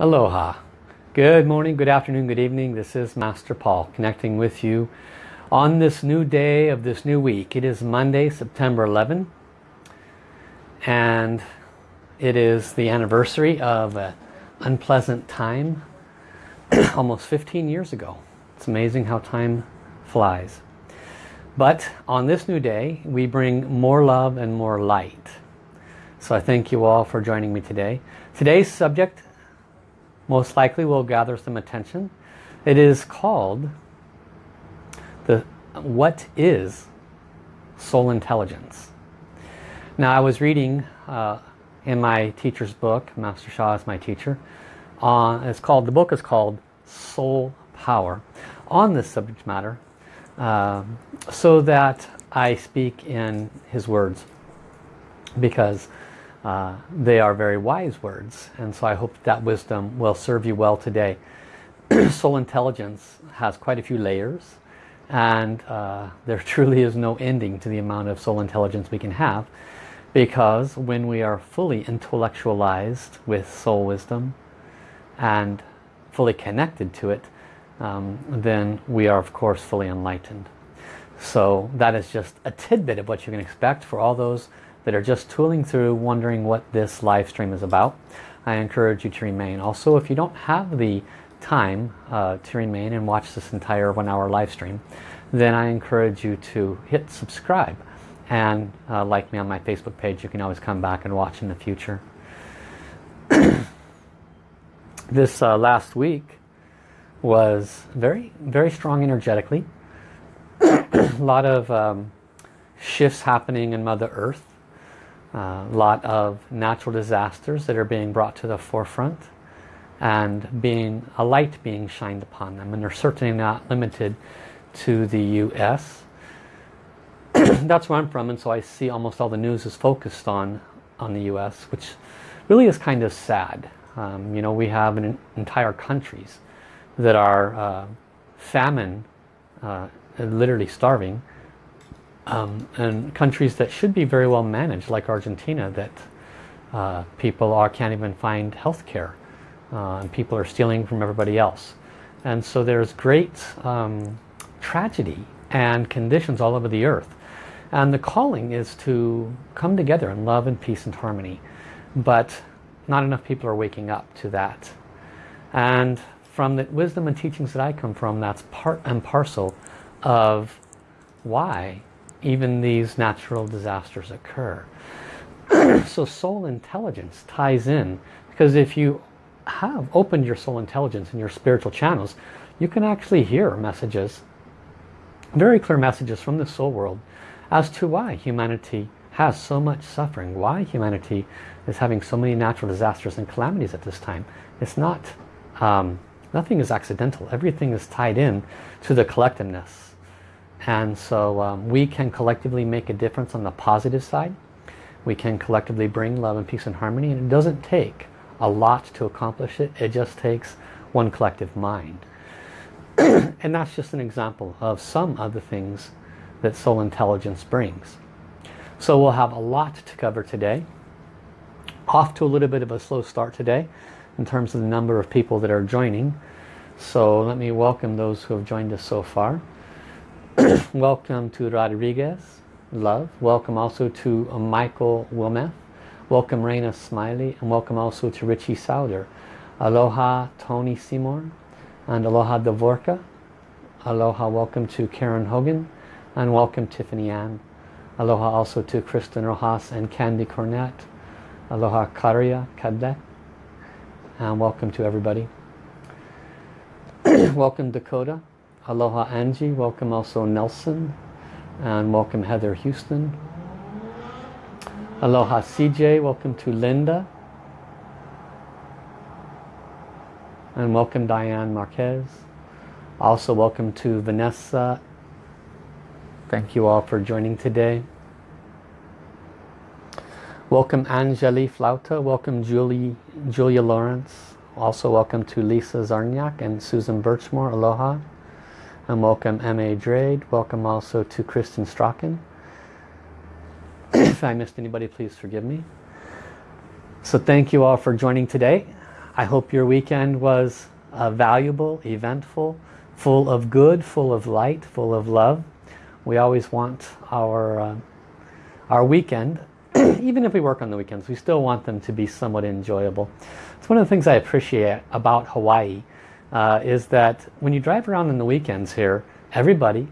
Aloha. Good morning, good afternoon, good evening. This is Master Paul connecting with you on this new day of this new week. It is Monday, September 11 and it is the anniversary of an unpleasant time almost 15 years ago. It's amazing how time flies. But on this new day, we bring more love and more light. So I thank you all for joining me today. Today's subject most likely will gather some attention. It is called the What is Soul Intelligence? Now I was reading uh, in my teacher's book, Master Sha is my teacher, uh, it's called, the book is called Soul Power on this subject matter uh, so that I speak in his words because uh, they are very wise words and so I hope that wisdom will serve you well today. Soul intelligence has quite a few layers and uh, there truly is no ending to the amount of soul intelligence we can have because when we are fully intellectualized with soul wisdom and fully connected to it um, then we are of course fully enlightened. So that is just a tidbit of what you can expect for all those that are just tooling through wondering what this live stream is about. I encourage you to remain. Also, if you don't have the time uh, to remain and watch this entire one hour live stream, then I encourage you to hit subscribe and uh, like me on my Facebook page. You can always come back and watch in the future. this uh, last week was very, very strong energetically. a lot of um, shifts happening in Mother Earth a lot of natural disasters that are being brought to the forefront and being a light being shined upon them and they're certainly not limited to the US that's where I'm from and so I see almost all the news is focused on on the US which really is kind of sad. Um, you know we have an entire countries that are uh, famine uh, literally starving um, and countries that should be very well managed like Argentina that uh, people are can't even find health care uh, and people are stealing from everybody else. And so there's great um, tragedy and conditions all over the earth. And the calling is to come together in love and peace and harmony. But not enough people are waking up to that. And from the wisdom and teachings that I come from that's part and parcel of why even these natural disasters occur. so soul intelligence ties in because if you have opened your soul intelligence and your spiritual channels, you can actually hear messages, very clear messages from the soul world as to why humanity has so much suffering, why humanity is having so many natural disasters and calamities at this time. It's not, um, nothing is accidental. Everything is tied in to the collectiveness and so um, we can collectively make a difference on the positive side. We can collectively bring love and peace and harmony. And it doesn't take a lot to accomplish it. It just takes one collective mind. and that's just an example of some of the things that soul intelligence brings. So we'll have a lot to cover today. Off to a little bit of a slow start today in terms of the number of people that are joining. So let me welcome those who have joined us so far. welcome to Rodriguez, love. Welcome also to uh, Michael Wilmeth. Welcome Raina Smiley and welcome also to Richie Souder. Aloha Tony Seymour and Aloha Davorka. Aloha welcome to Karen Hogan and welcome Tiffany Ann. Aloha also to Kristen Rojas and Candy Cornett. Aloha Karia Kadek. And welcome to everybody. welcome Dakota. Aloha Angie, welcome also Nelson, and welcome Heather Houston. Aloha CJ, welcome to Linda. And welcome Diane Marquez. Also welcome to Vanessa. Thank you all for joining today. Welcome Angeli Flauta. Welcome Julie, Julia Lawrence. Also welcome to Lisa Zarniak and Susan Birchmore. Aloha and welcome M.A. Drade. Welcome also to Kristen Strachan. if I missed anybody, please forgive me. So thank you all for joining today. I hope your weekend was uh, valuable, eventful, full of good, full of light, full of love. We always want our, uh, our weekend, even if we work on the weekends, we still want them to be somewhat enjoyable. It's one of the things I appreciate about Hawaii uh, is that when you drive around on the weekends here, everybody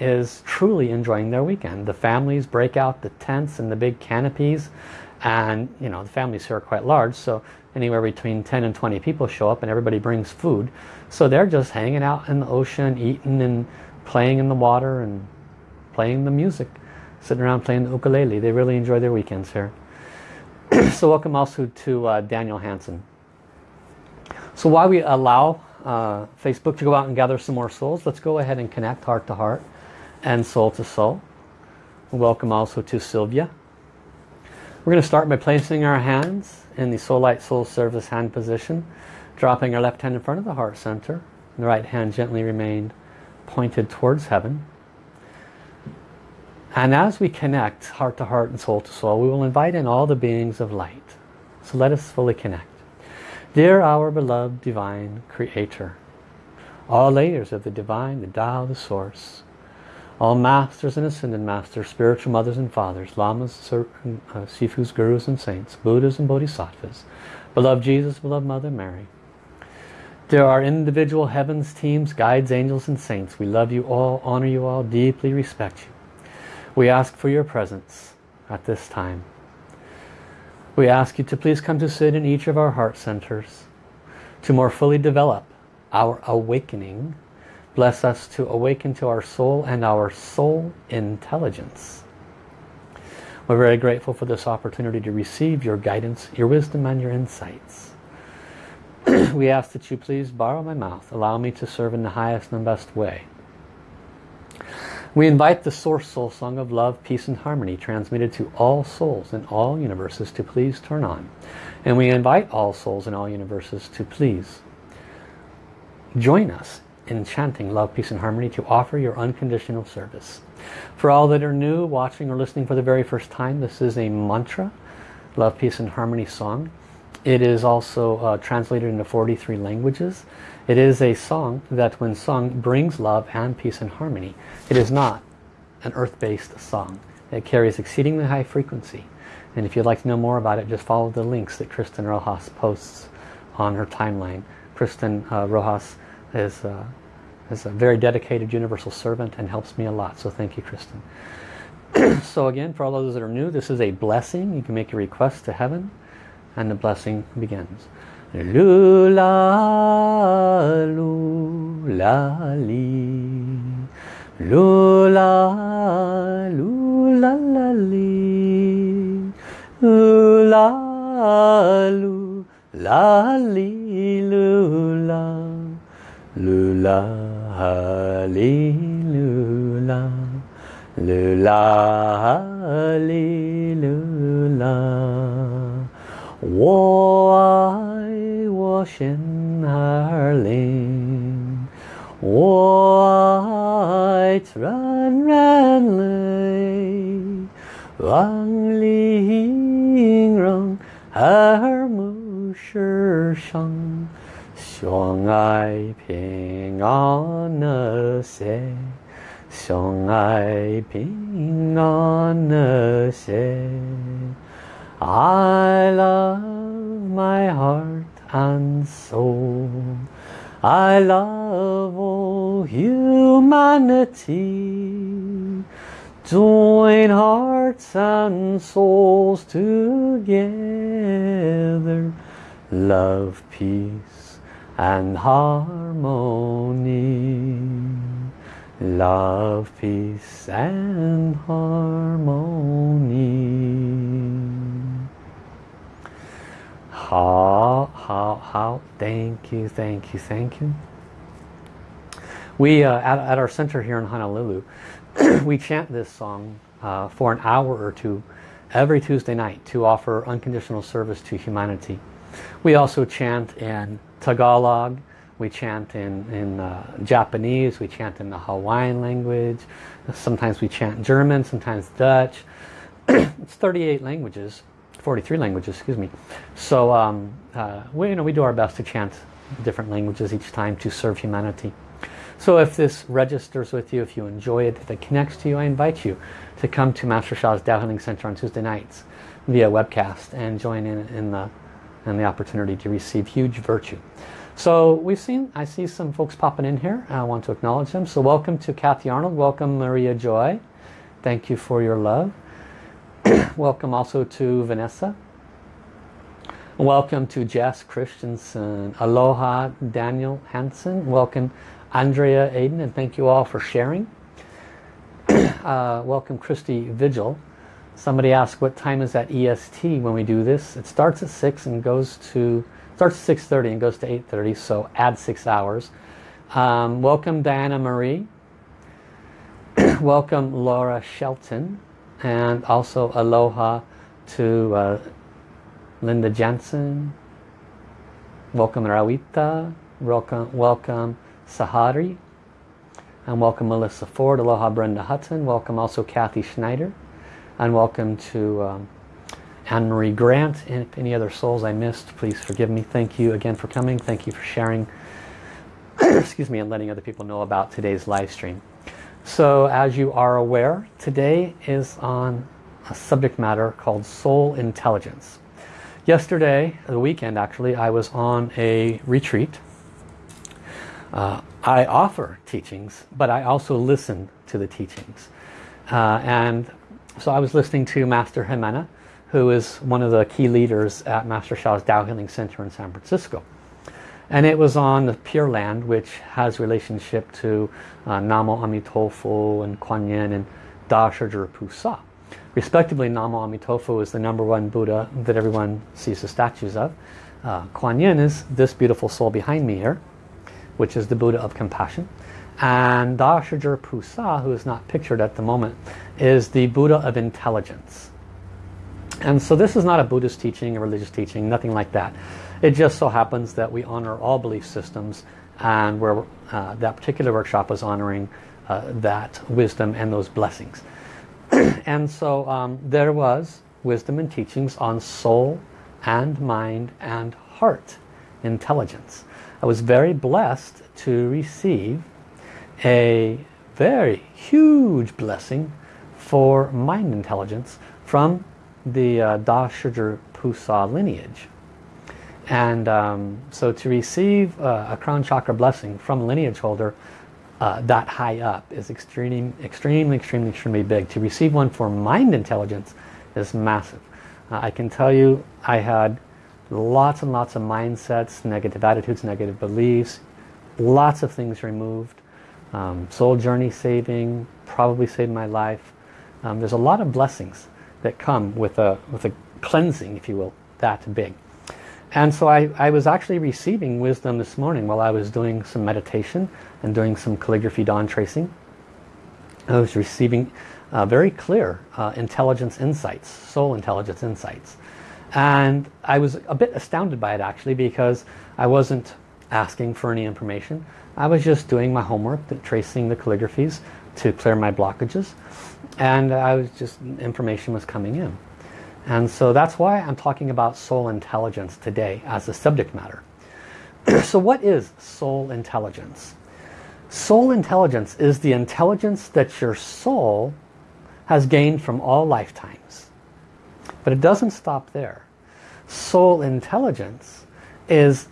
is truly enjoying their weekend. The families break out the tents and the big canopies and you know the families here are quite large so anywhere between 10 and 20 people show up and everybody brings food. So they're just hanging out in the ocean eating and playing in the water and playing the music sitting around playing the ukulele. They really enjoy their weekends here. So welcome also to uh, Daniel Hansen. So while we allow uh, Facebook to go out and gather some more souls let's go ahead and connect heart to heart and soul to soul welcome also to Sylvia we're going to start by placing our hands in the Soul Light Soul Service hand position, dropping our left hand in front of the heart center, the right hand gently remained pointed towards heaven. And as we connect heart to heart and soul to soul, we will invite in all the beings of light. So let us fully connect. Dear our beloved divine creator, all layers of the divine, the Tao, the source, all masters and ascended masters, spiritual mothers and fathers, lamas, uh, sifus, gurus and saints, buddhas and bodhisattvas, beloved Jesus, beloved Mother Mary. There are individual heavens, teams, guides, angels and saints. We love you all, honor you all, deeply respect you. We ask for your presence at this time. We ask you to please come to sit in each of our heart centers to more fully develop our awakening Bless us to awaken to our soul and our soul intelligence. We're very grateful for this opportunity to receive your guidance, your wisdom and your insights. we ask that you please borrow my mouth. Allow me to serve in the highest and best way. We invite the Source Soul Song of Love, Peace and Harmony transmitted to all souls in all universes to please turn on. And we invite all souls in all universes to please join us in chanting love, peace and harmony to offer your unconditional service. For all that are new, watching or listening for the very first time, this is a mantra, love, peace and harmony song. It is also uh, translated into 43 languages. It is a song that when sung brings love and peace and harmony. It is not an earth-based song. It carries exceedingly high frequency. And if you'd like to know more about it, just follow the links that Kristen Rojas posts on her timeline. Kristen uh, Rojas is, uh, is a very dedicated universal servant and helps me a lot. So thank you, Kristen. so again, for all those that are new, this is a blessing. You can make a request to heaven and the blessing begins. Lula, lula, li. Lula, lula, la, li. Lula, lula, li, lula. Lula, hallelujah. Lula, hallelujah. 我爱我心儿灵，我爱纯然泪，望玲珑耳目世上。相爱平安那些，相爱平安那些。I love my heart and soul. I love all humanity. Join hearts and souls together. Love, peace and harmony. Love, peace and harmony. How, how, how, thank you, thank you, thank you. We, uh, at, at our center here in Honolulu, we chant this song uh, for an hour or two every Tuesday night to offer unconditional service to humanity. We also chant in Tagalog, we chant in, in uh, Japanese, we chant in the Hawaiian language, sometimes we chant German, sometimes Dutch. it's 38 languages, 43 languages, excuse me. So um, uh, we, you know, we do our best to chant different languages each time to serve humanity. So if this registers with you, if you enjoy it, if it connects to you, I invite you to come to Master Sha's Tao Healing Center on Tuesday nights via webcast and join in in the, in the opportunity to receive huge virtue. So we've seen, I see some folks popping in here. I want to acknowledge them. So welcome to Kathy Arnold. Welcome Maria Joy. Thank you for your love. welcome also to Vanessa. Welcome to Jess Christensen. Aloha Daniel Hansen. Welcome Andrea Aiden and thank you all for sharing. uh, welcome Christy Vigil. Somebody asked what time is that EST when we do this. It starts at 6 and goes to starts at 6.30 and goes to 8.30, so add six hours. Um, welcome Diana Marie. welcome Laura Shelton. And also aloha to uh, Linda Jensen. Welcome Rawita. Welcome, welcome Sahari. And welcome Melissa Ford. Aloha Brenda Hutton. Welcome also Kathy Schneider. And welcome to um, Anne-Marie Grant. And if any other souls I missed, please forgive me. Thank you again for coming. Thank you for sharing, excuse me, and letting other people know about today's live stream. So as you are aware, today is on a subject matter called soul intelligence. Yesterday, the weekend actually, I was on a retreat. Uh, I offer teachings, but I also listen to the teachings. Uh, and so I was listening to Master Jimena, who is one of the key leaders at Master Sha's Tao Healing Center in San Francisco. And it was on the Pure Land, which has relationship to uh, Namo Amitofu and Kuan Yin and Da Shi Zhi Pu. Respectively, Namo Amitofu is the number one Buddha that everyone sees the statues of. Uh, Kuan Yin is this beautiful soul behind me here, which is the Buddha of compassion. And Da Shi Pu who is not pictured at the moment, is the Buddha of intelligence. And so this is not a Buddhist teaching, a religious teaching, nothing like that. It just so happens that we honor all belief systems and where uh, that particular workshop was honoring uh, that wisdom and those blessings. and so um, there was wisdom and teachings on soul and mind and heart intelligence. I was very blessed to receive a very huge blessing for mind intelligence from the uh, Da Shi Zhi lineage. And um, so to receive uh, a crown chakra blessing from a lineage holder uh, that high up is extremely, extremely, extremely, extremely big. To receive one for mind intelligence is massive. Uh, I can tell you I had lots and lots of mindsets, negative attitudes, negative beliefs, lots of things removed. Um, soul journey saving, probably saved my life. Um, there's a lot of blessings that come with a, with a cleansing, if you will, that big. And so I, I was actually receiving wisdom this morning while I was doing some meditation and doing some calligraphy dawn tracing. I was receiving uh, very clear uh, intelligence insights, soul intelligence insights. And I was a bit astounded by it actually because I wasn't asking for any information. I was just doing my homework, tracing the calligraphies to clear my blockages and I was just information was coming in and so that's why I'm talking about soul intelligence today as a subject matter. So what is soul intelligence? Soul intelligence is the intelligence that your soul has gained from all lifetimes. But it doesn't stop there. Soul intelligence is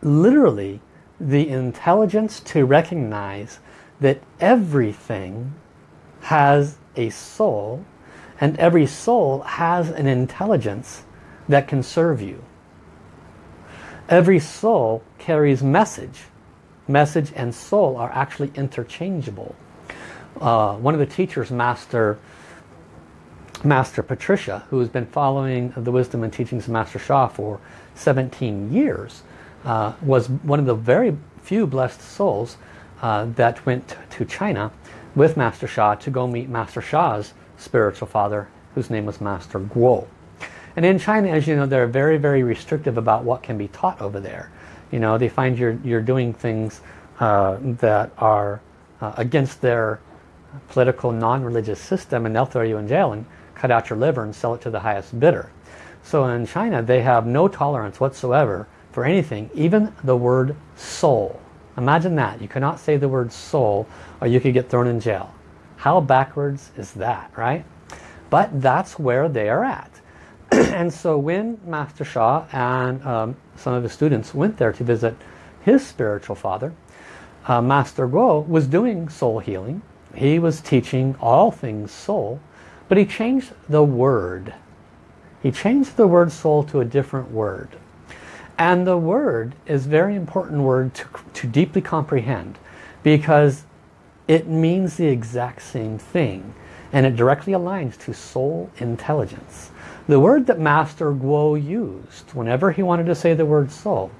literally the intelligence to recognize that everything has a soul and every soul has an intelligence that can serve you. Every soul carries message. Message and soul are actually interchangeable. Uh, one of the teachers, Master, Master Patricia, who has been following the wisdom and teachings of Master Sha for 17 years, uh, was one of the very few blessed souls uh, that went to China with Master Sha to go meet Master Sha's spiritual father, whose name was Master Guo. And in China, as you know, they're very, very restrictive about what can be taught over there. You know, they find you're, you're doing things uh, that are uh, against their political, non-religious system, and they'll throw you in jail and cut out your liver and sell it to the highest bidder. So in China, they have no tolerance whatsoever for anything, even the word soul. Imagine that. You cannot say the word soul or you could get thrown in jail. How backwards is that, right? But that's where they are at. and so when Master Sha and um, some of his students went there to visit his spiritual father, uh, Master Guo was doing soul healing. He was teaching all things soul, but he changed the word. He changed the word soul to a different word. And the word is very important word to, to deeply comprehend because it means the exact same thing and it directly aligns to soul intelligence. The word that Master Guo used whenever he wanted to say the word soul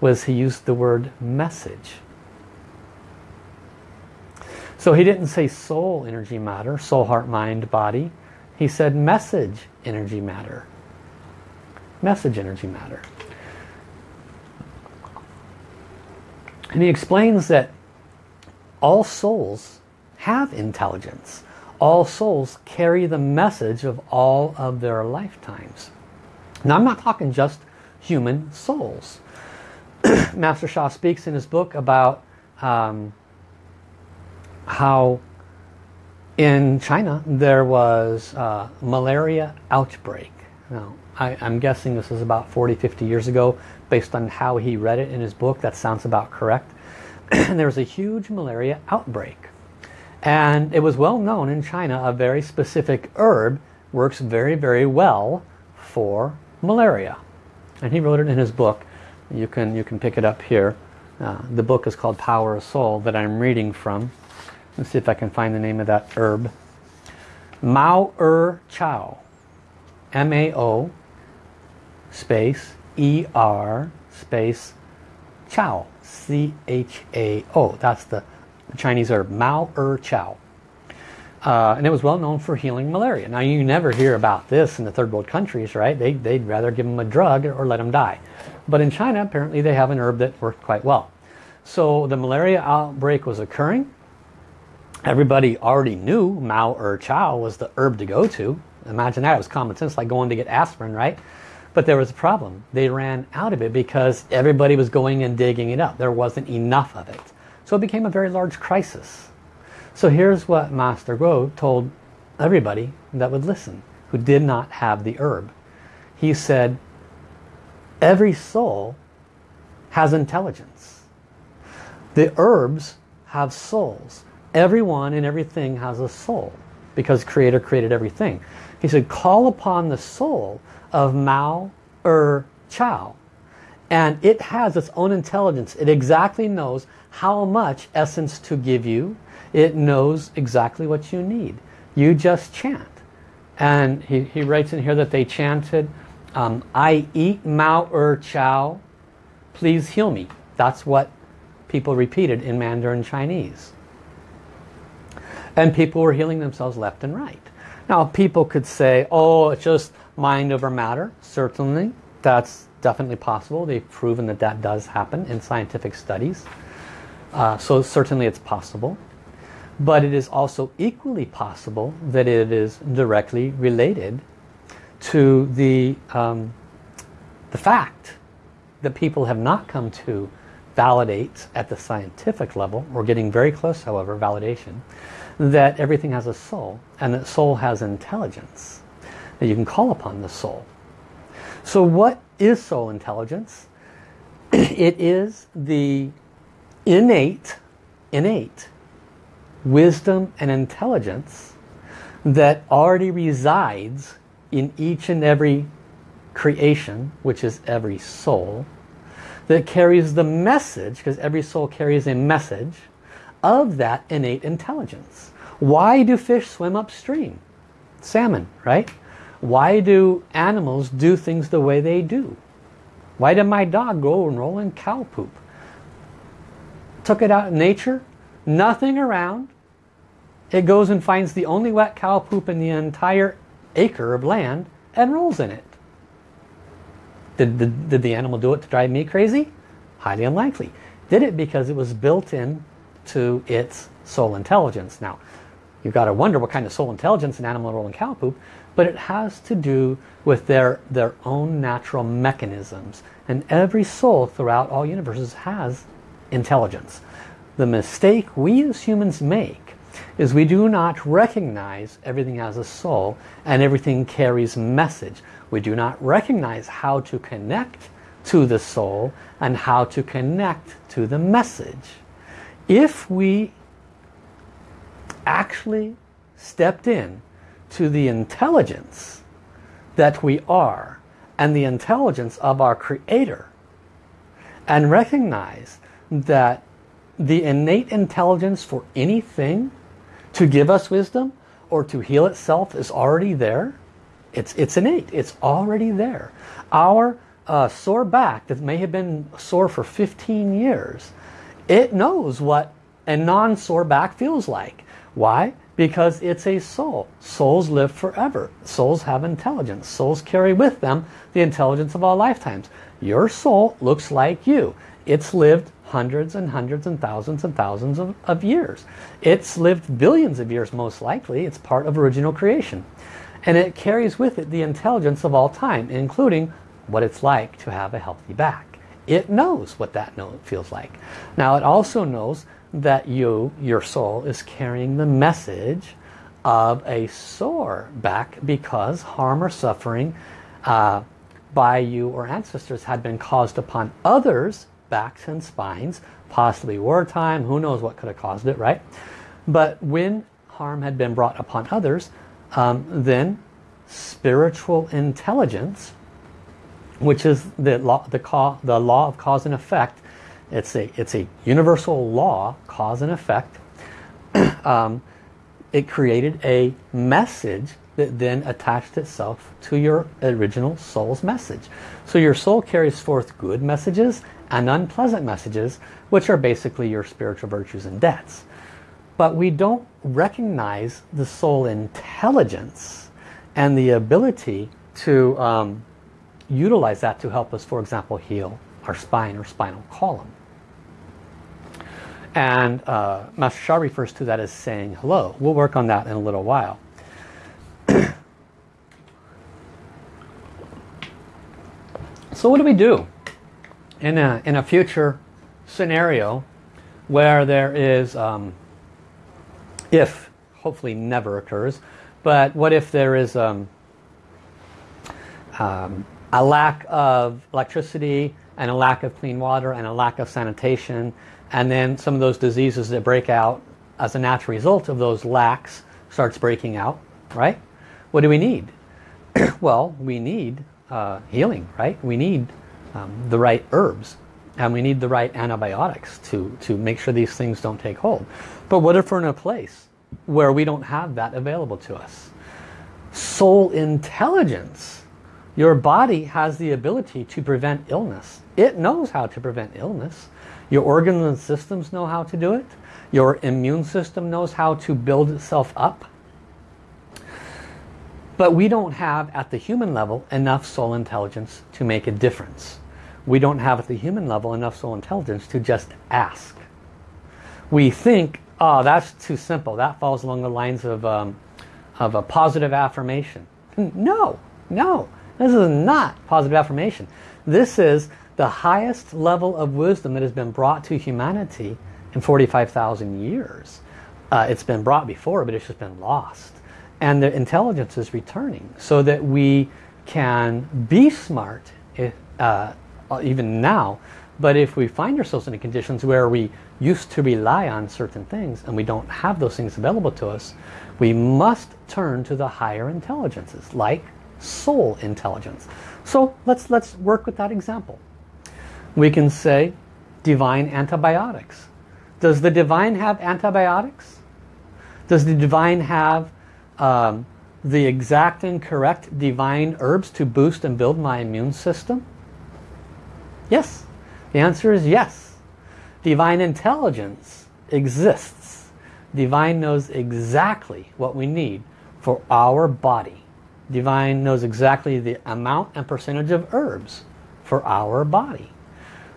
was he used the word message. So he didn't say soul energy matter, soul, heart, mind, body. He said message energy matter. Message energy matter. And he explains that all souls have intelligence. All souls carry the message of all of their lifetimes. Now I'm not talking just human souls. Master Sha speaks in his book about um, how in China there was a malaria outbreak. Now, I, am guessing this is about 40, 50 years ago based on how he read it in his book. That sounds about correct. there was a huge malaria outbreak. And it was well known in China a very specific herb works very, very well for malaria. And he wrote it in his book. You can, you can pick it up here. Uh, the book is called Power of Soul that I'm reading from. Let's see if I can find the name of that herb. Mao Er Chao. M-A-O space E-R space Chow. C-H-A-O. That's the Chinese herb. Mao Er Chao. Uh, and it was well known for healing malaria. Now you never hear about this in the third world countries, right? They, they'd rather give them a drug or let them die. But in China, apparently they have an herb that worked quite well. So the malaria outbreak was occurring. Everybody already knew Mao Er Chao was the herb to go to. Imagine that, it was common sense, like going to get aspirin, right? But there was a problem. They ran out of it because everybody was going and digging it up. There wasn't enough of it. So it became a very large crisis. So here's what Master Guo told everybody that would listen, who did not have the herb. He said, every soul has intelligence. The herbs have souls. Everyone and everything has a soul because Creator created everything. He said, call upon the soul of Mao Er Chao. And it has its own intelligence. It exactly knows how much essence to give you. It knows exactly what you need. You just chant. And he, he writes in here that they chanted, um, I eat Mao Er Chao, please heal me. That's what people repeated in Mandarin Chinese. And people were healing themselves left and right. Now people could say, oh, it's just mind over matter. Certainly, that's definitely possible. They've proven that that does happen in scientific studies. Uh, so certainly it's possible. But it is also equally possible that it is directly related to the, um, the fact that people have not come to validate at the scientific level. We're getting very close, however, validation that everything has a soul and that soul has intelligence that you can call upon the soul. So what is soul intelligence? It is the innate innate wisdom and intelligence that already resides in each and every creation which is every soul that carries the message because every soul carries a message of that innate intelligence. Why do fish swim upstream? Salmon, right? Why do animals do things the way they do? Why did my dog go and roll in cow poop? Took it out in nature, nothing around. It goes and finds the only wet cow poop in the entire acre of land and rolls in it. Did, did, did the animal do it to drive me crazy? Highly unlikely. Did it because it was built in to its soul intelligence. Now, you've got to wonder what kind of soul intelligence an animal rolling cow poop, but it has to do with their, their own natural mechanisms. And every soul throughout all universes has intelligence. The mistake we as humans make is we do not recognize everything as a soul and everything carries message. We do not recognize how to connect to the soul and how to connect to the message. If we actually stepped in to the intelligence that we are and the intelligence of our creator and recognize that the innate intelligence for anything to give us wisdom or to heal itself is already there. It's, it's innate. It's already there. Our uh, sore back that may have been sore for 15 years, it knows what a non-sore back feels like. Why? Because it's a soul. Souls live forever. Souls have intelligence. Souls carry with them the intelligence of all lifetimes. Your soul looks like you. It's lived hundreds and hundreds and thousands and thousands of, of years. It's lived billions of years most likely. It's part of original creation. And it carries with it the intelligence of all time, including what it's like to have a healthy back. It knows what that note feels like. Now it also knows that you, your soul, is carrying the message of a sore back because harm or suffering uh, by you or ancestors had been caused upon others backs and spines, possibly wartime, who knows what could have caused it, right? But when harm had been brought upon others, um, then spiritual intelligence, which is the law, the, the law of cause and effect, it's a, it's a universal law, cause and effect, um, it created a message that then attached itself to your original soul's message. So your soul carries forth good messages and unpleasant messages, which are basically your spiritual virtues and debts. But we don't recognize the soul intelligence and the ability to um, utilize that to help us, for example, heal our spine or spinal column. And uh, Master Sha refers to that as saying hello. We'll work on that in a little while. so what do we do? in a, in a future scenario where there is, um, if, hopefully never occurs, but what if there is um, um, a lack of electricity and a lack of clean water and a lack of sanitation and then some of those diseases that break out as a natural result of those lacks starts breaking out, right? What do we need? well, we need uh, healing, right? We need um, the right herbs and we need the right antibiotics to, to make sure these things don't take hold. But what if we're in a place where we don't have that available to us? Soul intelligence. Your body has the ability to prevent illness. It knows how to prevent illness. Your organs and systems know how to do it. Your immune system knows how to build itself up. But we don't have, at the human level, enough soul intelligence to make a difference. We don't have, at the human level, enough soul intelligence to just ask. We think, oh, that's too simple. That falls along the lines of, um, of a positive affirmation. No, no. This is not positive affirmation. This is the highest level of wisdom that has been brought to humanity in 45,000 years. Uh, it's been brought before, but it's just been lost and the intelligence is returning so that we can be smart if, uh, even now but if we find ourselves in conditions where we used to rely on certain things and we don't have those things available to us we must turn to the higher intelligences like soul intelligence so let's let's work with that example we can say divine antibiotics does the divine have antibiotics does the divine have um, the exact and correct divine herbs to boost and build my immune system? Yes. The answer is yes. Divine intelligence exists. Divine knows exactly what we need for our body. Divine knows exactly the amount and percentage of herbs for our body.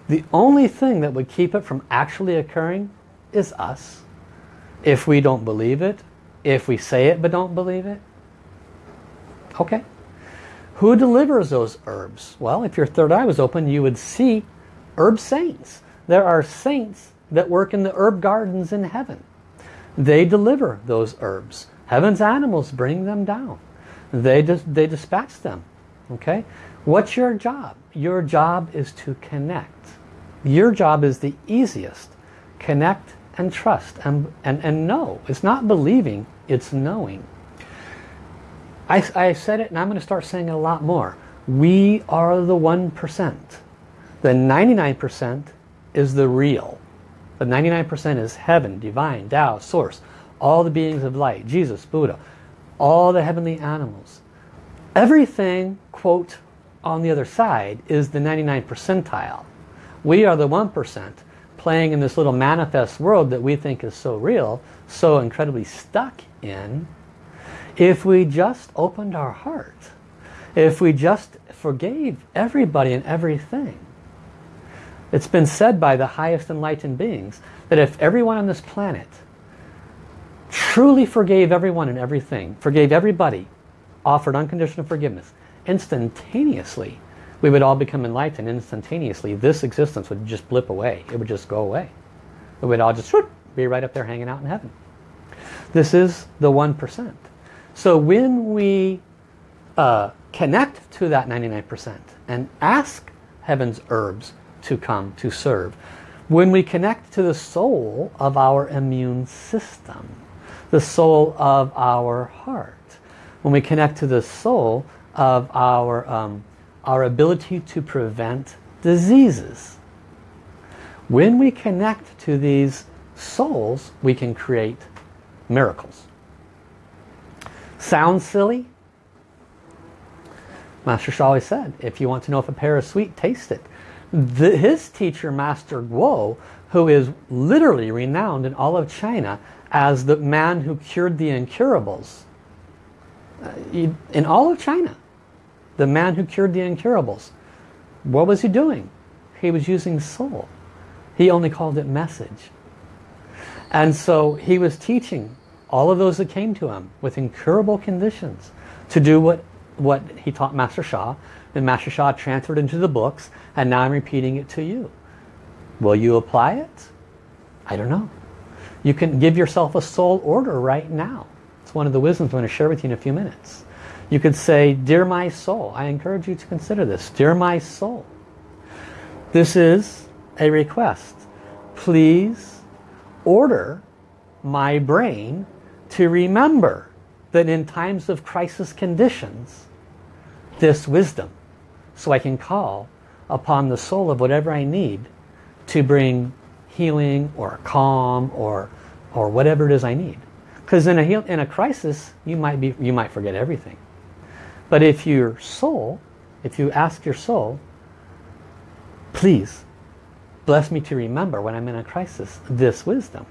The only thing that would keep it from actually occurring is us. If we don't believe it, if we say it but don't believe it, Okay. Who delivers those herbs? Well, if your third eye was open, you would see herb saints. There are saints that work in the herb gardens in heaven. They deliver those herbs. Heaven's animals bring them down. They, dis they dispatch them. Okay? What's your job? Your job is to connect. Your job is the easiest. Connect and trust and, and, and know. It's not believing, it's knowing. I, I said it and I'm going to start saying it a lot more. We are the 1%. The 99% is the real. The 99% is heaven, divine, Tao, source, all the beings of light, Jesus, Buddha, all the heavenly animals. Everything, quote, on the other side is the 99 percentile. We are the 1% playing in this little manifest world that we think is so real, so incredibly stuck in. If we just opened our heart, if we just forgave everybody and everything. It's been said by the highest enlightened beings that if everyone on this planet truly forgave everyone and everything, forgave everybody, offered unconditional forgiveness, instantaneously, we would all become enlightened instantaneously. This existence would just blip away. It would just go away. We would all just whoop, be right up there hanging out in heaven. This is the 1%. So when we uh, connect to that 99% and ask heaven's herbs to come to serve, when we connect to the soul of our immune system, the soul of our heart, when we connect to the soul of our um, our ability to prevent diseases. When we connect to these souls, we can create miracles. Sounds silly? Master Sha always said, if you want to know if a pear is sweet, taste it. The, his teacher, Master Guo, who is literally renowned in all of China as the man who cured the incurables, uh, in all of China, the man who cured the incurables. What was he doing? He was using soul. He only called it message. And so he was teaching all of those that came to him with incurable conditions to do what, what he taught Master Sha. And Master Sha transferred into the books and now I'm repeating it to you. Will you apply it? I don't know. You can give yourself a soul order right now. It's one of the wisdoms I'm going to share with you in a few minutes. You could say, Dear my soul, I encourage you to consider this. Dear my soul, this is a request. Please order my brain to remember that in times of crisis conditions, this wisdom, so I can call upon the soul of whatever I need to bring healing or calm or, or whatever it is I need. Because in a, in a crisis, you might, be, you might forget everything. But if your soul, if you ask your soul, please bless me to remember when I'm in a crisis this wisdom.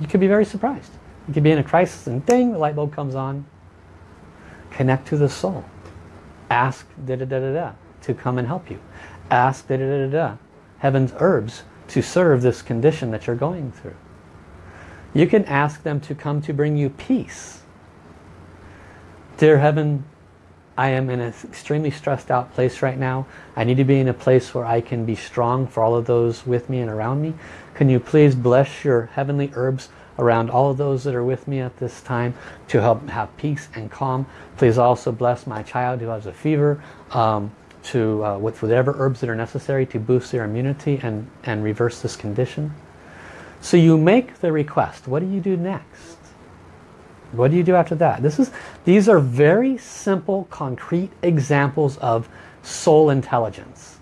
You could be very surprised. You could be in a crisis and ding, the light bulb comes on. Connect to the soul. Ask da da da da da to come and help you. Ask da da da da da heaven's herbs to serve this condition that you're going through. You can ask them to come to bring you peace. Dear heaven, I am in an extremely stressed out place right now. I need to be in a place where I can be strong for all of those with me and around me. Can you please bless your heavenly herbs around all of those that are with me at this time to help have peace and calm. Please also bless my child who has a fever um, to uh, with whatever herbs that are necessary to boost their immunity and, and reverse this condition. So you make the request. What do you do next? What do you do after that? This is, these are very simple, concrete examples of soul intelligence.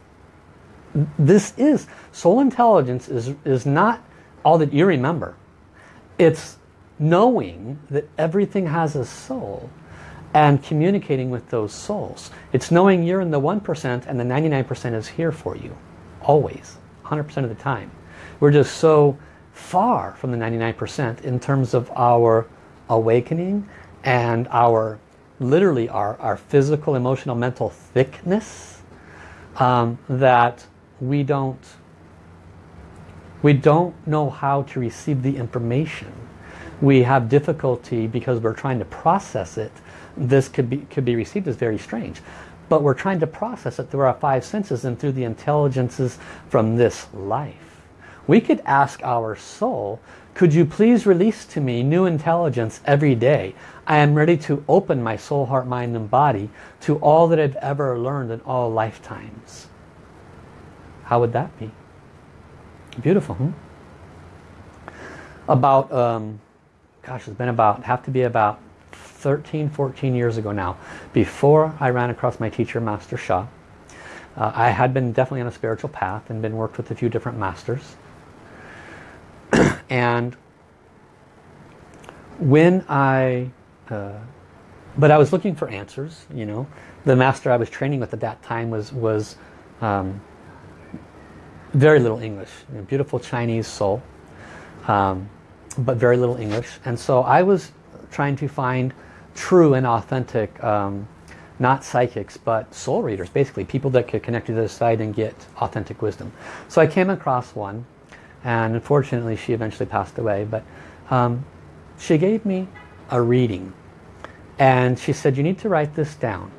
This is, soul intelligence is, is not all that you remember. It's knowing that everything has a soul and communicating with those souls. It's knowing you're in the 1% and the 99% is here for you. Always. 100% of the time. We're just so far from the 99% in terms of our awakening and our literally our, our physical, emotional, mental thickness um, that we don't we don't know how to receive the information. We have difficulty because we're trying to process it this could be, could be received as very strange. But we're trying to process it through our five senses and through the intelligences from this life. We could ask our soul, could you please release to me new intelligence every day? I am ready to open my soul, heart, mind, and body to all that I've ever learned in all lifetimes. How would that be? Beautiful, hmm? About, um, gosh, it's been about, have to be about 13, 14 years ago now, before I ran across my teacher, Master Sha. Uh, I had been definitely on a spiritual path and been worked with a few different masters. and when I, uh, but I was looking for answers, you know. The master I was training with at that time was, was um, very little English. beautiful Chinese soul, um, but very little English. And so I was trying to find true and authentic, um, not psychics, but soul readers, basically people that could connect to the side and get authentic wisdom. So I came across one, and unfortunately she eventually passed away, but um, she gave me a reading. And she said, you need to write this down.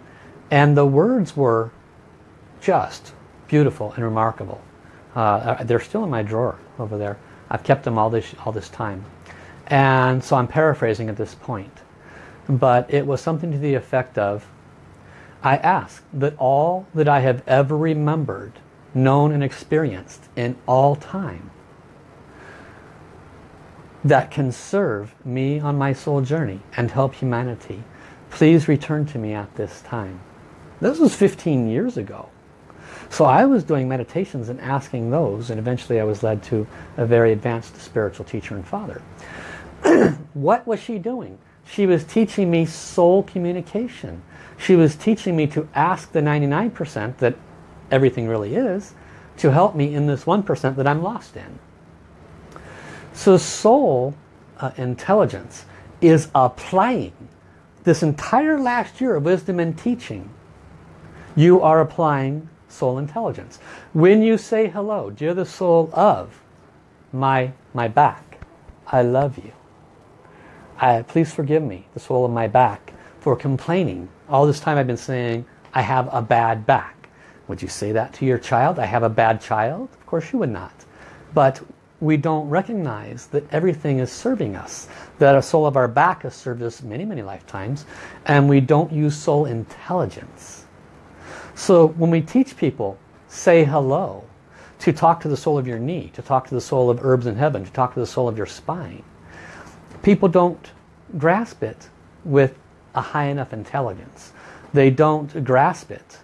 And the words were just beautiful and remarkable. Uh, they're still in my drawer over there. I've kept them all this, all this time. And so I'm paraphrasing at this point. But it was something to the effect of, I ask that all that I have ever remembered, known and experienced in all time, that can serve me on my soul journey and help humanity, please return to me at this time. This was 15 years ago. So I was doing meditations and asking those and eventually I was led to a very advanced spiritual teacher and father. what was she doing? She was teaching me soul communication. She was teaching me to ask the 99% that everything really is to help me in this 1% that I'm lost in. So soul uh, intelligence is applying this entire last year of wisdom and teaching. You are applying soul intelligence. When you say hello, dear the soul of my, my back, I love you. I, please forgive me, the soul of my back, for complaining. All this time I've been saying, I have a bad back. Would you say that to your child? I have a bad child? Of course you would not. But we don't recognize that everything is serving us. That a soul of our back has served us many, many lifetimes. And we don't use soul intelligence. So when we teach people, say hello, to talk to the soul of your knee, to talk to the soul of herbs in heaven, to talk to the soul of your spine, people don't grasp it with a high enough intelligence. They don't grasp it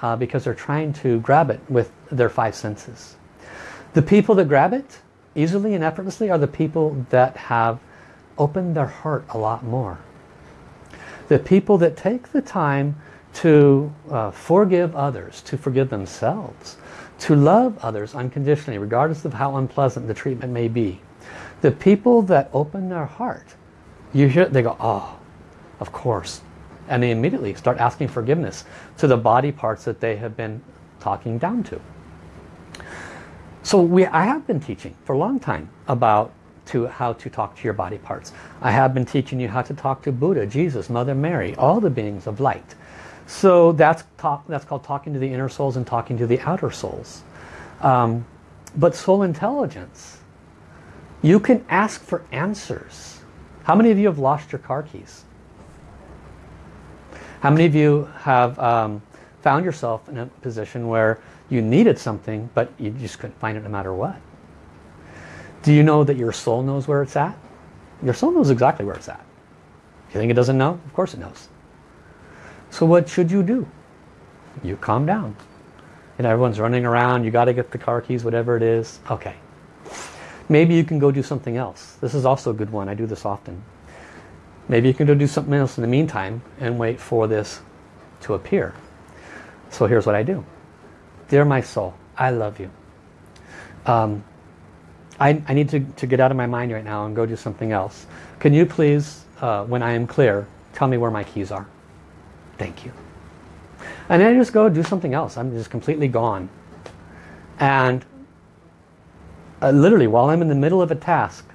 uh, because they're trying to grab it with their five senses. The people that grab it easily and effortlessly are the people that have opened their heart a lot more. The people that take the time to uh, forgive others, to forgive themselves, to love others unconditionally, regardless of how unpleasant the treatment may be. The people that open their heart, you hear, they go, oh, of course. And they immediately start asking forgiveness to the body parts that they have been talking down to. So we, I have been teaching for a long time about to how to talk to your body parts. I have been teaching you how to talk to Buddha, Jesus, Mother Mary, all the beings of light. So that's, talk, that's called talking to the inner souls and talking to the outer souls. Um, but soul intelligence, you can ask for answers. How many of you have lost your car keys? How many of you have um, found yourself in a position where you needed something but you just couldn't find it no matter what? Do you know that your soul knows where it's at? Your soul knows exactly where it's at. You think it doesn't know? Of course it knows. So what should you do? You calm down. And everyone's running around, you got to get the car keys, whatever it is. Okay, Maybe you can go do something else. This is also a good one. I do this often. Maybe you can go do something else in the meantime and wait for this to appear. So here's what I do. Dear my soul, I love you. Um, I, I, need to, to get out of my mind right now and go do something else. Can you please, uh, when I am clear, tell me where my keys are? Thank you. And then I just go do something else. I'm just completely gone. And uh, literally while I'm in the middle of a task,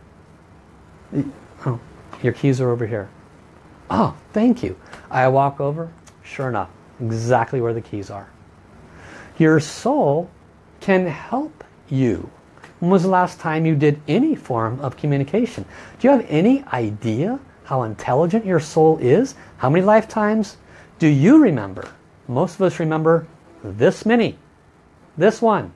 oh, your keys are over here. Oh, thank you. I walk over, sure enough, exactly where the keys are. Your soul can help you. When was the last time you did any form of communication? Do you have any idea how intelligent your soul is? How many lifetimes do you remember? Most of us remember this many. This one.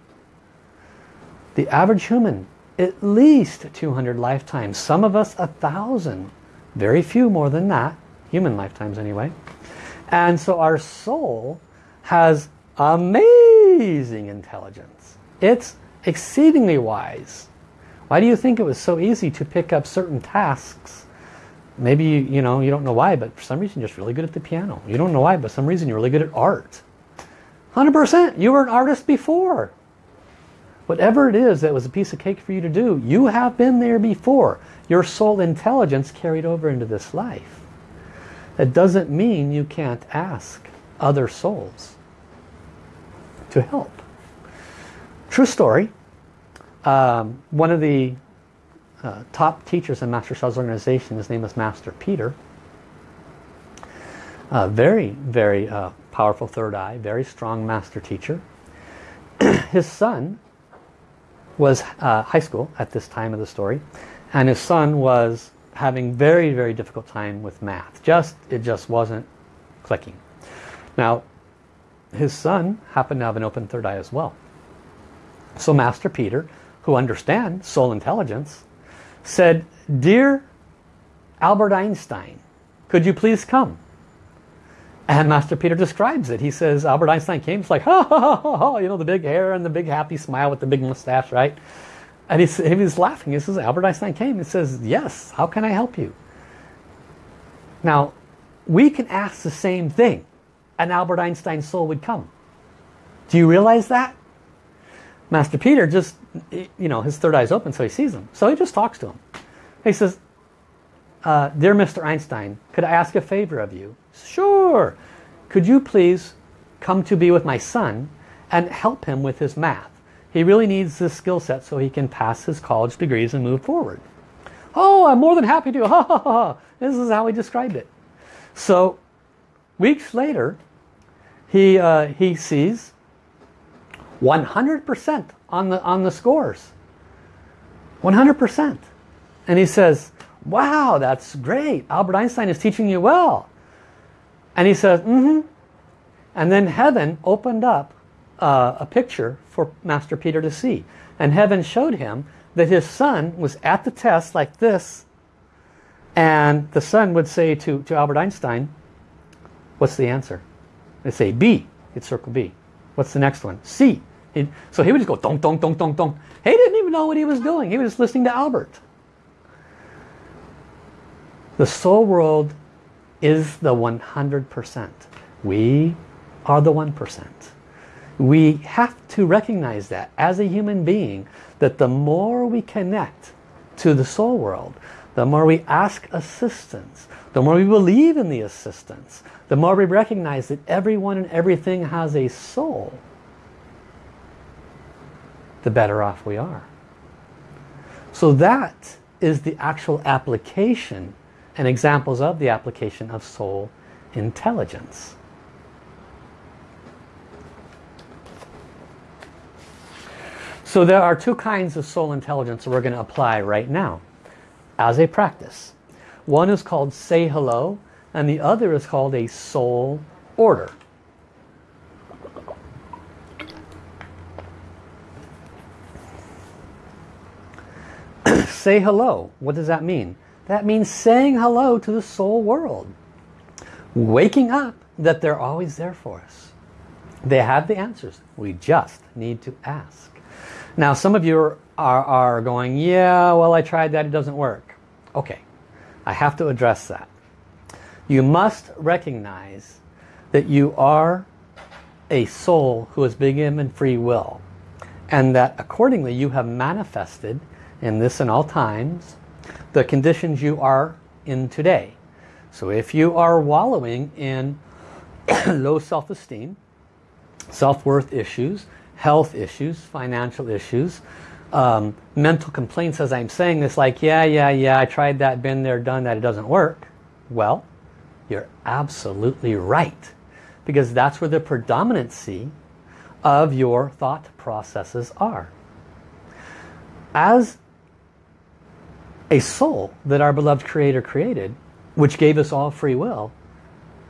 The average human, at least 200 lifetimes. Some of us a thousand. Very few more than that. Human lifetimes anyway. And so our soul has amazing intelligence. It's exceedingly wise. Why do you think it was so easy to pick up certain tasks? Maybe you, you know you don't know why, but for some reason you're just really good at the piano. You don't know why, but for some reason you're really good at art. 100%. You were an artist before. Whatever it is that was a piece of cake for you to do, you have been there before. Your soul intelligence carried over into this life. That doesn't mean you can't ask other souls to help. True story. Um, one of the uh, top teachers in Master Sha's organization, his name is Master Peter. Uh, very, very uh, powerful third eye, very strong master teacher. his son was uh, high school at this time of the story, and his son was having very, very difficult time with math. Just It just wasn't clicking. Now, his son happened to have an open third eye as well. So Master Peter, who understands soul intelligence, said, Dear Albert Einstein, could you please come? And Master Peter describes it. He says, Albert Einstein came, it's like, ha ha ha ha, ha, you know, the big hair and the big happy smile with the big mustache, right? And he's, he was laughing. He says, Albert Einstein came. He says, yes, how can I help you? Now, we can ask the same thing and Albert Einstein's soul would come. Do you realize that? Master Peter just, you know, his third eye is open so he sees him. So he just talks to him. He says, uh, Dear Mr. Einstein, could I ask a favor of you? Sure. Could you please come to be with my son and help him with his math? He really needs this skill set so he can pass his college degrees and move forward. Oh, I'm more than happy to. Ha, ha, ha. This is how he described it. So weeks later, he, uh, he sees 100% on the, on the scores. 100%. And he says, wow, that's great. Albert Einstein is teaching you well. And he says, mm-hmm. And then heaven opened up uh, a picture for Master Peter to see. And heaven showed him that his son was at the test like this. And the son would say to, to Albert Einstein, what's the answer? They say B. He'd circle B. What's the next one? C. He'd, so he would just go dong, dong, dong, dong, dong. He didn't even know what he was doing. He was just listening to Albert. The soul world is the 100%. We are the 1%. We have to recognize that as a human being, that the more we connect to the soul world, the more we ask assistance, the more we believe in the assistance, the more we recognize that everyone and everything has a soul, the better off we are. So that is the actual application and examples of the application of soul intelligence. So there are two kinds of soul intelligence we're going to apply right now as a practice. One is called say hello and the other is called a soul order. say hello. What does that mean? That means saying hello to the soul world. Waking up that they're always there for us. They have the answers. We just need to ask. Now some of you are, are, going, yeah, well I tried that, it doesn't work. Okay, I have to address that. You must recognize that you are a soul who is big M and free will. And that accordingly you have manifested in this and all times the conditions you are in today. So if you are wallowing in low self-esteem, self-worth issues, health issues, financial issues, um, mental complaints as I'm saying this like, yeah, yeah, yeah, I tried that, been there, done that, it doesn't work. Well, You're absolutely right. Because that's where the predominancy of your thought processes are. As a soul that our beloved Creator created, which gave us all free will,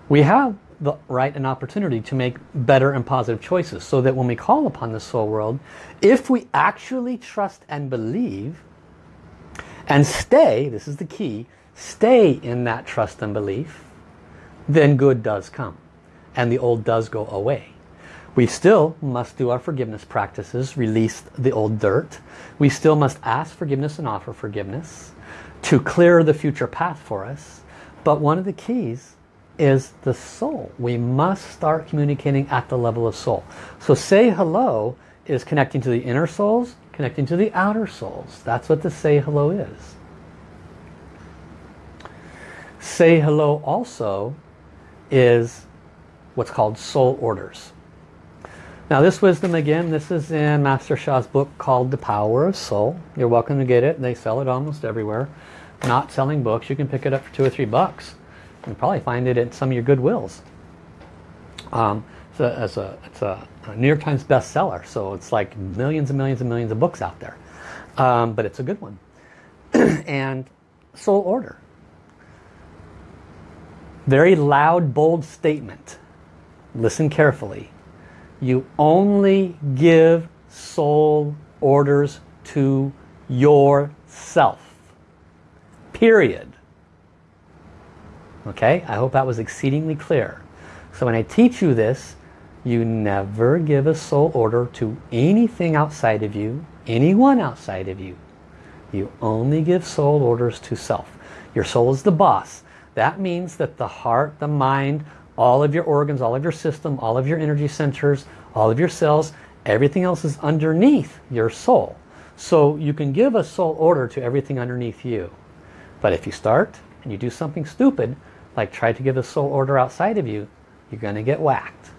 we have the right and opportunity to make better and positive choices so that when we call upon the soul world, if we actually trust and believe and stay, this is the key, stay in that trust and belief, then good does come and the old does go away. We still must do our forgiveness practices, release the old dirt. We still must ask forgiveness and offer forgiveness to clear the future path for us. But one of the keys is the soul. We must start communicating at the level of soul. So say hello is connecting to the inner souls, connecting to the outer souls. That's what the say hello is. Say hello also is what's called soul orders. Now this wisdom again, this is in Master Sha's book called The Power of Soul. You're welcome to get it. They sell it almost everywhere. Not selling books. You can pick it up for two or three bucks. You probably find it at some of your Goodwills. Um, so it's, a, it's a, New York Times bestseller, so it's like millions and millions and millions of books out there. Um, but it's a good one. and Soul Order. Very loud, bold statement. Listen carefully. You only give soul orders to yourself. Period. Okay, I hope that was exceedingly clear. So when I teach you this, you never give a soul order to anything outside of you, anyone outside of you. You only give soul orders to self. Your soul is the boss. That means that the heart, the mind, all of your organs, all of your system, all of your energy centers, all of your cells, everything else is underneath your soul. So you can give a soul order to everything underneath you. But if you start and you do something stupid, like try to give a soul order outside of you, you're going to get whacked.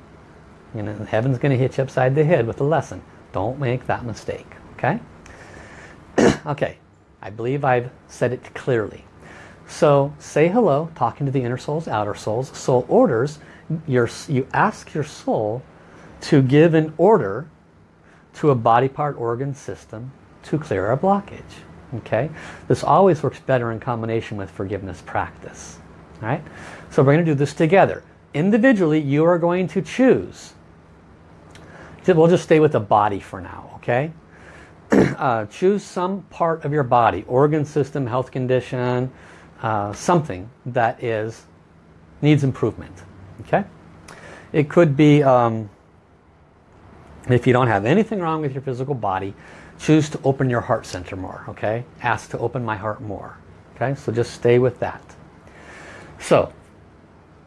You know, heaven's going to hit you upside the head with a lesson. Don't make that mistake. Okay? okay. I believe I've said it clearly. So say hello, talking to the inner souls, outer souls. Soul orders, your, you ask your soul to give an order to a body part organ system to clear a blockage. Okay, This always works better in combination with forgiveness practice. Right? So we're going to do this together. Individually, you are going to choose. We'll just stay with the body for now, okay? uh, choose some part of your body, organ system, health condition, uh, something that is needs improvement, okay? It could be, um, if you don't have anything wrong with your physical body, choose to open your heart center more, okay? Ask to open my heart more, okay? So just stay with that. So,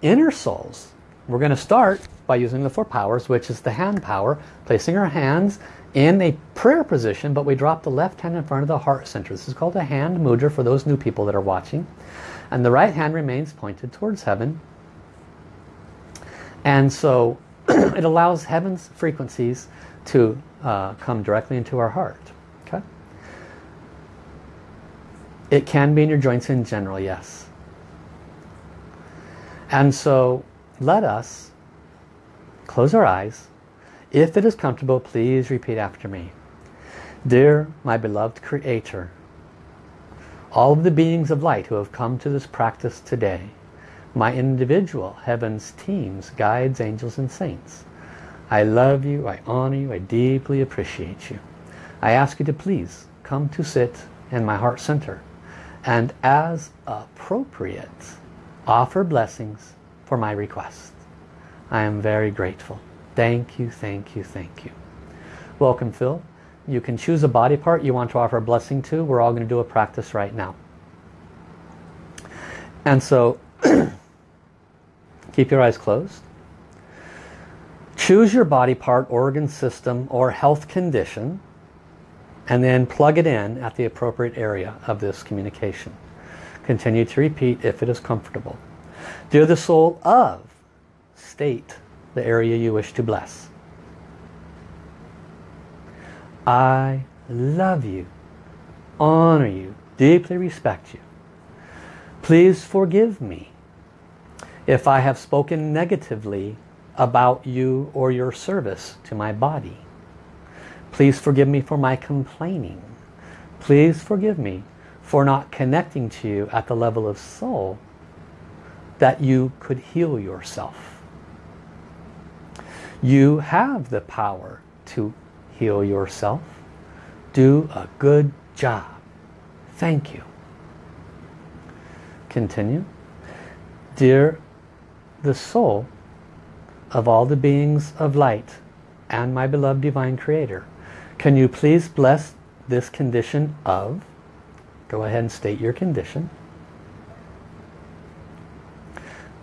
inner souls, we're going to start by using the four powers, which is the hand power, placing our hands in a prayer position, but we drop the left hand in front of the heart center. This is called a hand mudra for those new people that are watching. And the right hand remains pointed towards heaven. And so it allows heaven's frequencies to uh, come directly into our heart. Okay. It can be in your joints in general, yes. And so let us close our eyes. If it is comfortable, please repeat after me. Dear my beloved Creator, all of the beings of light who have come to this practice today, my individual heavens, teams, guides, angels and saints, I love you, I honor you, I deeply appreciate you. I ask you to please come to sit in my heart center and as appropriate offer blessings for my request. I am very grateful. Thank you, thank you, thank you. Welcome, Phil. You can choose a body part you want to offer a blessing to. We're all going to do a practice right now. And so, keep your eyes closed. Choose your body part, organ system, or health condition, and then plug it in at the appropriate area of this communication. Continue to repeat if it is comfortable. Dear the soul of, state the area you wish to bless. I love you, honor you, deeply respect you. Please forgive me if I have spoken negatively about you or your service to my body. Please forgive me for my complaining. Please forgive me for not connecting to you at the level of soul that you could heal yourself. You have the power to heal yourself. Do a good job. Thank you. Continue. Dear the soul of all the beings of light and my beloved divine creator, can you please bless this condition of, go ahead and state your condition.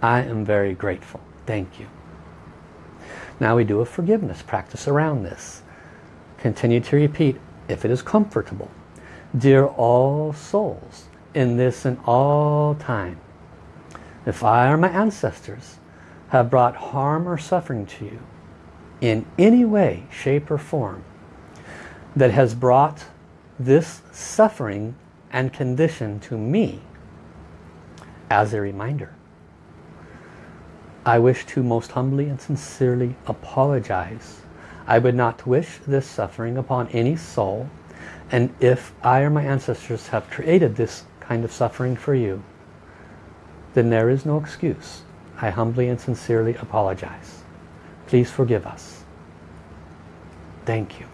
I am very grateful. Thank you. Now we do a forgiveness practice around this. Continue to repeat if it is comfortable. Dear all souls in this and all time, if I or my ancestors have brought harm or suffering to you in any way, shape or form that has brought this suffering and condition to me as a reminder. I wish to most humbly and sincerely apologize. I would not wish this suffering upon any soul and if I or my ancestors have created this kind of suffering for you then there is no excuse. I humbly and sincerely apologize. Please forgive us. Thank you.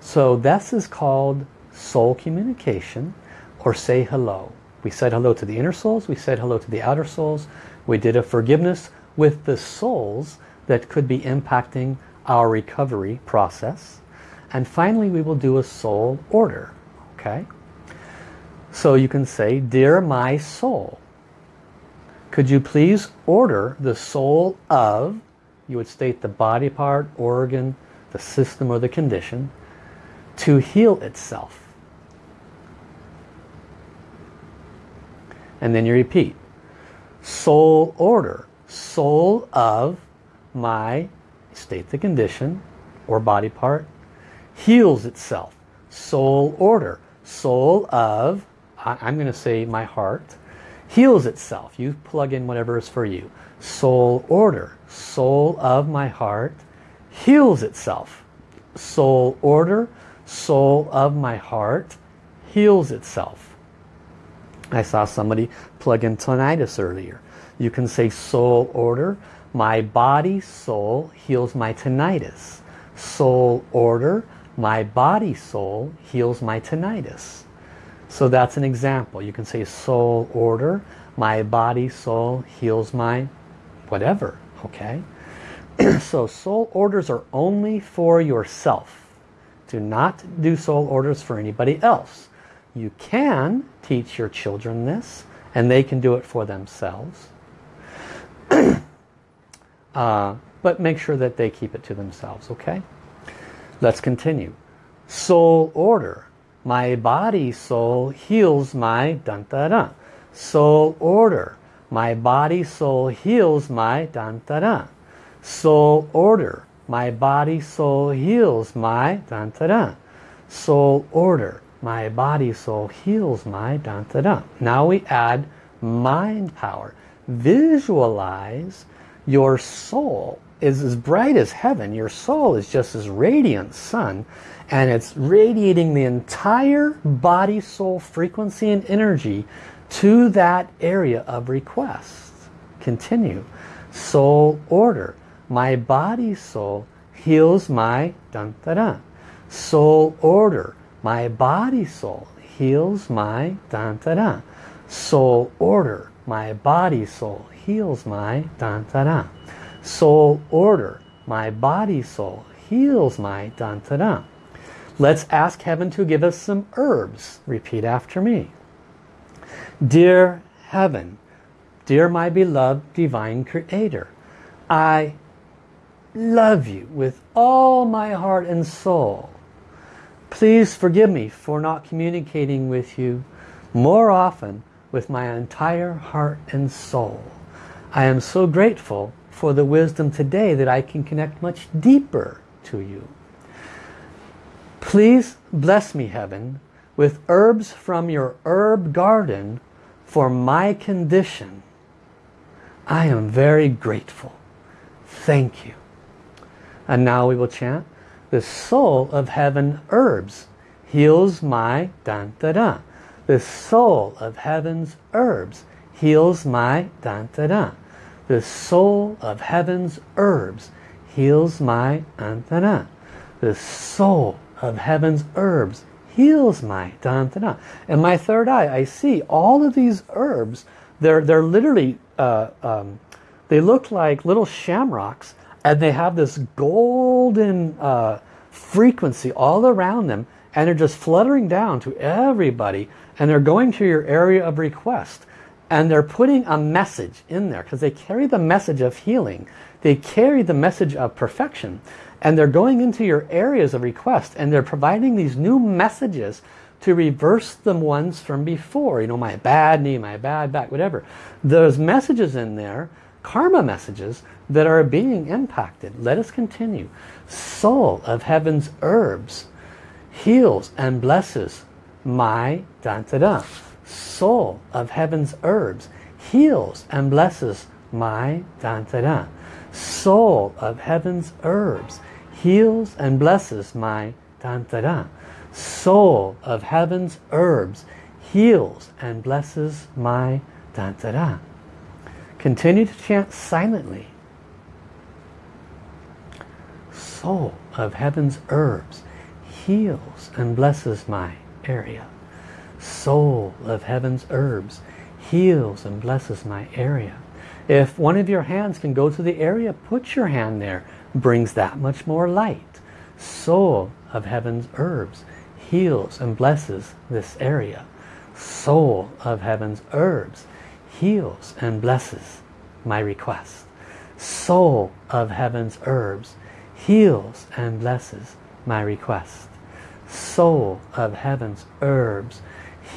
So this is called soul communication or say hello. We said hello to the inner souls, we said hello to the outer souls. We did a forgiveness with the souls that could be impacting our recovery process. And finally we will do a soul order. Okay? So you can say, Dear my soul, could you please order the soul of, you would state the body part, organ, the system or the condition, to heal itself. And then you repeat. Soul order. Soul of my, state the condition or body part, heals itself. Soul order. Soul of, I'm going to say my heart, heals itself. You plug in whatever is for you. Soul order. Soul of my heart heals itself. Soul order soul of my heart heals itself. I saw somebody plug in tinnitus earlier. You can say soul order. My body soul heals my tinnitus. Soul order. My body soul heals my tinnitus. So that's an example. You can say soul order. My body soul heals my whatever. Okay. so soul orders are only for yourself. Do not do soul orders for anybody else. You can teach your children this and they can do it for themselves. uh, but make sure that they keep it to themselves, okay? Let's continue. Soul order. My body soul heals my dun da da. Soul order. My body soul heals my dun da da. Soul order. My body, soul heals my dun -da -da. soul order. My body, soul heals my dun -da -da. Now we add mind power. Visualize your soul is as bright as heaven. Your soul is just as radiant sun and it's radiating the entire body soul frequency and energy to that area of request. Continue. Soul order my body soul heals my dun da da. Soul order. My body soul heals my dun da da. Soul order. My body soul heals my dun da da. Soul order. My body soul heals my dun da da. Let's ask heaven to give us some herbs. Repeat after me. Dear heaven, dear my beloved divine creator, I love you with all my heart and soul. Please forgive me for not communicating with you more often with my entire heart and soul. I am so grateful for the wisdom today that I can connect much deeper to you. Please bless me, Heaven, with herbs from your herb garden for my condition. I am very grateful. Thank you. And now we will chant, the soul of heaven herbs heals my dan da da. The soul of heaven's herbs heals my dan da da. The soul of heaven's herbs heals my dan da da. The soul of heaven's herbs heals my dan da da. And my third eye, I see all of these herbs. They're they're literally uh, um, they look like little shamrocks, and they have this golden uh, frequency all around them, and they're just fluttering down to everybody, and they're going to your area of request. And they're putting a message in there because they carry the message of healing. They carry the message of perfection and they're going into your areas of request and they're providing these new messages to reverse the ones from before. You know my bad knee my bad back whatever. Those messages in there karma messages that are being impacted let us continue. Soul of heaven's herbs heals and blesses my da da da soul of heaven's herbs heals and blesses my da da da soul of heaven's herbs heals and blesses my tantara. Soul of heaven's herbs heals and blesses my tantara. Continue to chant silently. Soul of heaven's herbs heals and blesses my area. Soul of heaven's herbs heals and blesses my area. If one of your hands can go to the area, put your hand there brings that much more light. Soul of heaven's herbs heals and blesses this area. Soul of heaven's herbs heals and blesses my request. Soul of heaven's herbs heals and blesses my request. Soul of heaven's herbs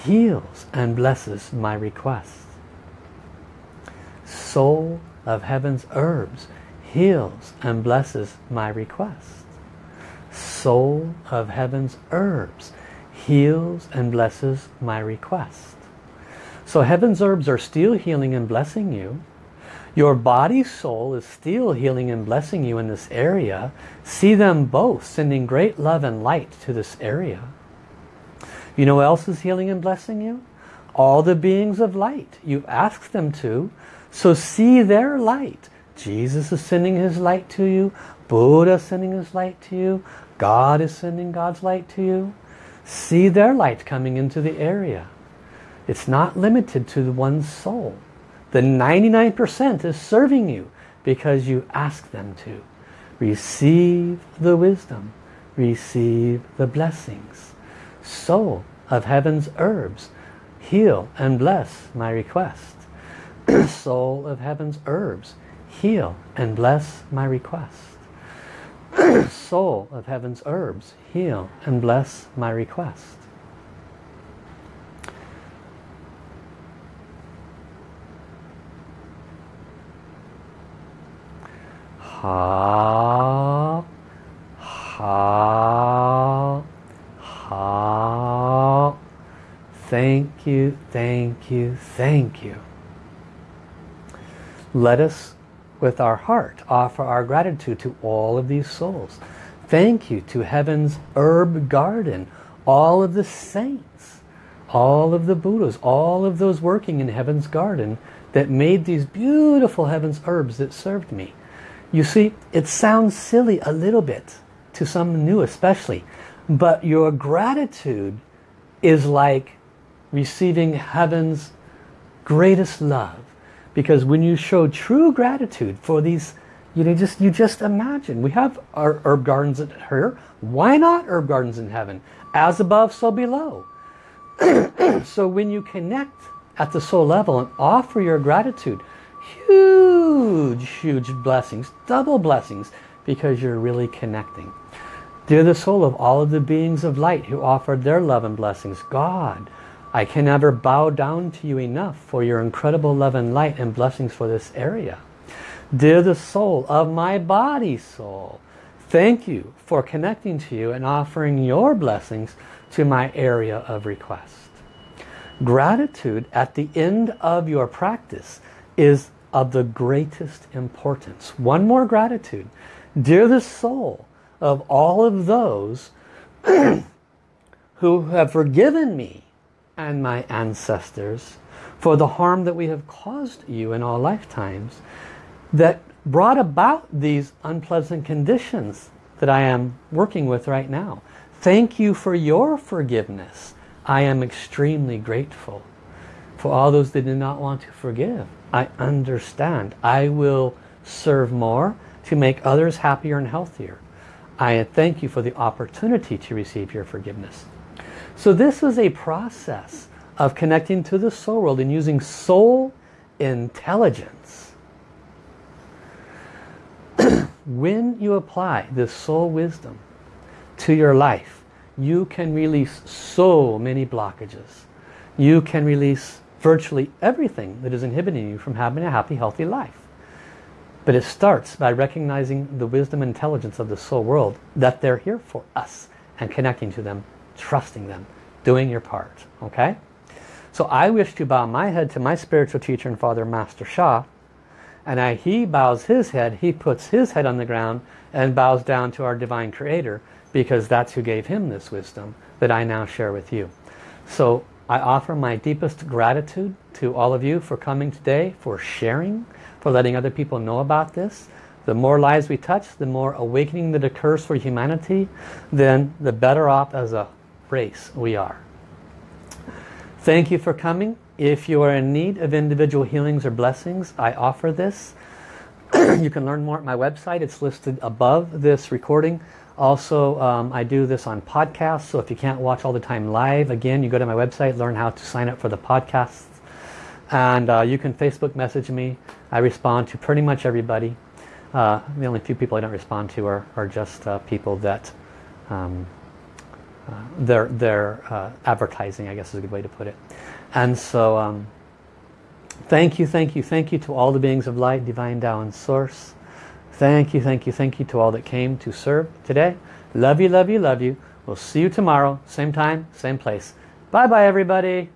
heals and blesses my request. Soul of heaven's herbs heals and blesses my request. Soul of heaven's herbs heals and blesses my request. So heaven's herbs are still healing and blessing you. Your body soul is still healing and blessing you in this area. See them both sending great love and light to this area. You know what else is healing and blessing you? All the beings of light. You've asked them to. So see their light. Jesus is sending his light to you. Buddha is sending his light to you. God is sending God's light to you. See their light coming into the area. It's not limited to one soul. The 99% is serving you because you ask them to. Receive the wisdom. Receive the blessings. Soul of heaven's herbs. Heal and bless my request. Soul of heaven's herbs heal and bless my request. Soul of heaven's herbs, heal and bless my request. Ha, ha, ha. Thank you, thank you, thank you. Let us with our heart offer our gratitude to all of these souls. Thank you to Heaven's herb garden, all of the saints, all of the Buddhas, all of those working in Heaven's garden that made these beautiful Heaven's herbs that served me. You see, it sounds silly a little bit to some new especially, but your gratitude is like receiving Heaven's greatest love because when you show true gratitude for these, you know, just you just imagine. We have our herb gardens here. Why not herb gardens in heaven? As above, so below. so when you connect at the soul level and offer your gratitude, huge, huge blessings, double blessings, because you're really connecting. Dear the soul of all of the beings of light who offered their love and blessings, God, I can never bow down to you enough for your incredible love and light and blessings for this area. Dear the soul of my body soul, thank you for connecting to you and offering your blessings to my area of request. Gratitude at the end of your practice is of the greatest importance. One more gratitude. Dear the soul of all of those who have forgiven me and my ancestors for the harm that we have caused you in all lifetimes that brought about these unpleasant conditions that I am working with right now. Thank you for your forgiveness. I am extremely grateful. For all those that did not want to forgive, I understand. I will serve more to make others happier and healthier. I thank you for the opportunity to receive your forgiveness. So this is a process of connecting to the soul world and using soul intelligence. when you apply this soul wisdom to your life, you can release so many blockages. You can release virtually everything that is inhibiting you from having a happy, healthy life. But it starts by recognizing the wisdom and intelligence of the soul world, that they're here for us, and connecting to them, trusting them, doing your part. Okay? So I wish to bow my head to my spiritual teacher and father, Master Sha, and I, he bows his head, he puts his head on the ground and bows down to our divine creator because that's who gave him this wisdom that I now share with you. So I offer my deepest gratitude to all of you for coming today, for sharing, for letting other people know about this. The more lives we touch, the more awakening that occurs for humanity, then the better off as a race we are. Thank you for coming. If you are in need of individual healings or blessings, I offer this. you can learn more at my website. It's listed above this recording. Also, um, I do this on podcasts, so if you can't watch all the time live, again, you go to my website, learn how to sign up for the podcasts. And uh, you can Facebook message me. I respond to pretty much everybody. Uh, the only few people I don't respond to are, are just uh, people that um, uh, they're, they're uh, advertising, I guess is a good way to put it. And so um, thank you, thank you, thank you to all the beings of light, divine Tao and source. Thank you, thank you, thank you to all that came to serve today. Love you, love you, love you. We'll see you tomorrow, same time, same place. Bye-bye, everybody.